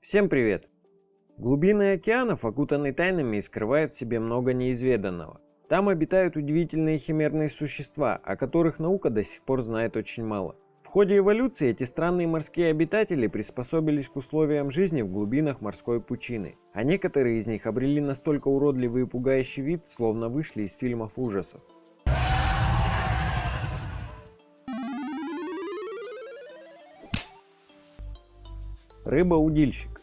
Всем привет! Глубины океанов окутаны тайнами и скрывают в себе много неизведанного. Там обитают удивительные химерные существа, о которых наука до сих пор знает очень мало. В ходе эволюции эти странные морские обитатели приспособились к условиям жизни в глубинах морской пучины, а некоторые из них обрели настолько уродливый и пугающий вид, словно вышли из фильмов ужасов. Рыба-удильщик.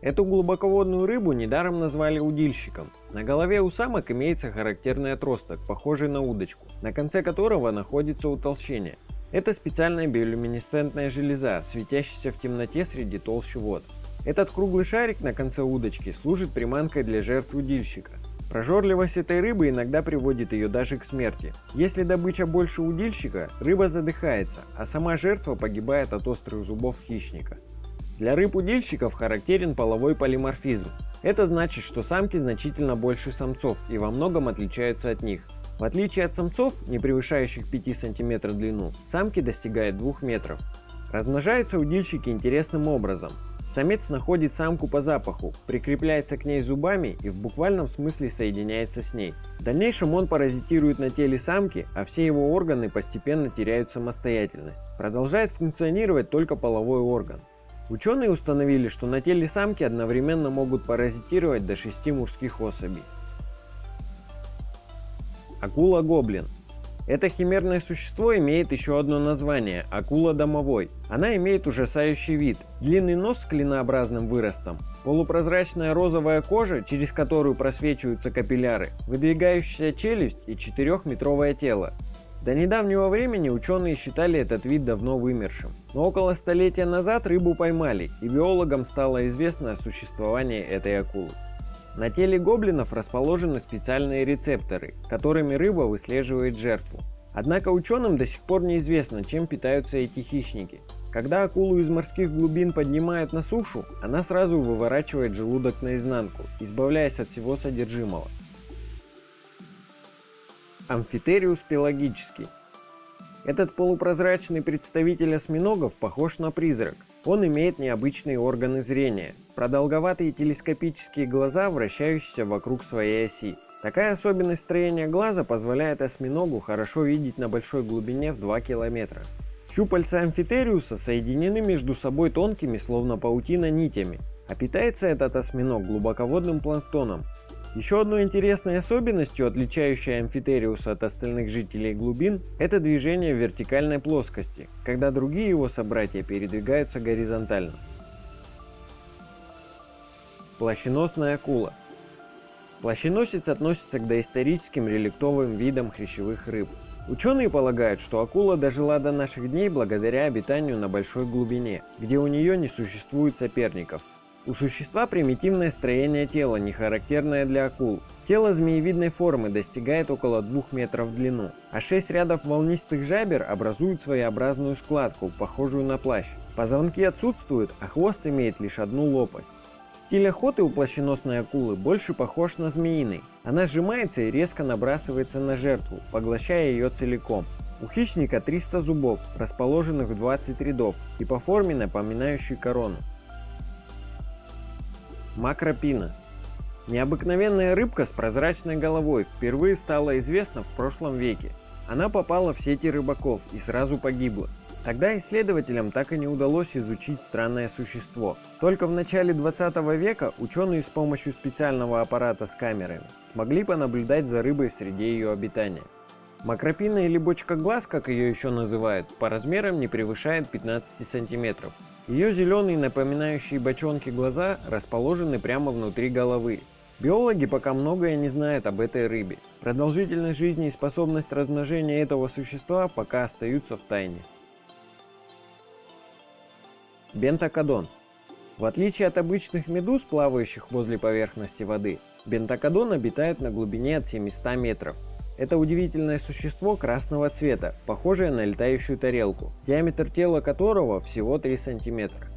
Эту глубоководную рыбу недаром назвали удильщиком. На голове у самок имеется характерный отросток, похожий на удочку, на конце которого находится утолщение. Это специальная биолюминесцентная железа, светящаяся в темноте среди толщи вод. Этот круглый шарик на конце удочки служит приманкой для жертв удильщика. Прожорливость этой рыбы иногда приводит ее даже к смерти. Если добыча больше удильщика, рыба задыхается, а сама жертва погибает от острых зубов хищника. Для рыб-удильщиков характерен половой полиморфизм. Это значит, что самки значительно больше самцов и во многом отличаются от них. В отличие от самцов, не превышающих 5 см длину, самки достигают 2 метров. Размножаются удильщики интересным образом. Самец находит самку по запаху, прикрепляется к ней зубами и в буквальном смысле соединяется с ней. В дальнейшем он паразитирует на теле самки, а все его органы постепенно теряют самостоятельность. Продолжает функционировать только половой орган. Ученые установили, что на теле самки одновременно могут паразитировать до 6 мужских особей. Акула-гоблин. Это химерное существо имеет еще одно название – акула домовой. Она имеет ужасающий вид. Длинный нос с клинообразным выростом, полупрозрачная розовая кожа, через которую просвечиваются капилляры, выдвигающаяся челюсть и 4-метровое тело. До недавнего времени ученые считали этот вид давно вымершим. Но около столетия назад рыбу поймали, и биологам стало известно о существовании этой акулы. На теле гоблинов расположены специальные рецепторы, которыми рыба выслеживает жертву. Однако ученым до сих пор неизвестно, чем питаются эти хищники. Когда акулу из морских глубин поднимают на сушу, она сразу выворачивает желудок наизнанку, избавляясь от всего содержимого. Амфитериус пелагический. Этот полупрозрачный представитель осьминогов похож на призрак. Он имеет необычные органы зрения, продолговатые телескопические глаза, вращающиеся вокруг своей оси. Такая особенность строения глаза позволяет осьминогу хорошо видеть на большой глубине в 2 километра. Щупальца амфитериуса соединены между собой тонкими, словно паутина, нитями, а питается этот осьминог глубоководным планктоном. Еще одной интересной особенностью, отличающей амфитериуса от остальных жителей глубин, это движение в вертикальной плоскости, когда другие его собратья передвигаются горизонтально. Плащеносная акула. Плащеносец относится к доисторическим реликтовым видам хрящевых рыб. Ученые полагают, что акула дожила до наших дней благодаря обитанию на большой глубине, где у нее не существует соперников, у существа примитивное строение тела, не характерное для акул. Тело змеевидной формы достигает около 2 метров в длину, а 6 рядов волнистых жабер образуют своеобразную складку, похожую на плащ. Позвонки отсутствуют, а хвост имеет лишь одну лопасть. Стиль охоты у плащеносной акулы больше похож на змеиный. Она сжимается и резко набрасывается на жертву, поглощая ее целиком. У хищника 300 зубов, расположенных в 20 рядов, и по форме напоминающей корону. Макропина. Необыкновенная рыбка с прозрачной головой впервые стала известна в прошлом веке. Она попала в сети рыбаков и сразу погибла. Тогда исследователям так и не удалось изучить странное существо. Только в начале 20 века ученые с помощью специального аппарата с камерами смогли понаблюдать за рыбой в среде ее обитания. Макропина или бочка глаз, как ее еще называют, по размерам не превышает 15 сантиметров. Ее зеленые, напоминающие бочонки глаза, расположены прямо внутри головы. Биологи пока многое не знают об этой рыбе. Продолжительность жизни и способность размножения этого существа пока остаются в тайне. Бентакодон. В отличие от обычных медуз, плавающих возле поверхности воды, бентакодон обитает на глубине от 700 метров. Это удивительное существо красного цвета, похожее на летающую тарелку, диаметр тела которого всего 3 сантиметра.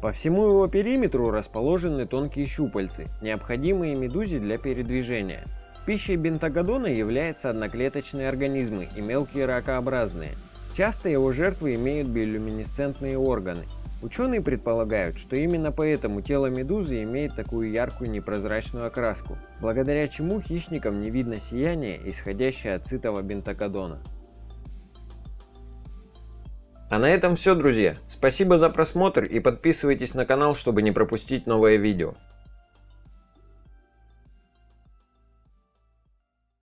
По всему его периметру расположены тонкие щупальцы, необходимые медузе для передвижения. Пищей бентагодона являются одноклеточные организмы и мелкие ракообразные. Часто его жертвы имеют биолюминесцентные органы. Ученые предполагают, что именно поэтому тело медузы имеет такую яркую непрозрачную окраску, благодаря чему хищникам не видно сияния, исходящее от сытого бентакодона. А на этом все, друзья. Спасибо за просмотр и подписывайтесь на канал, чтобы не пропустить новое видео.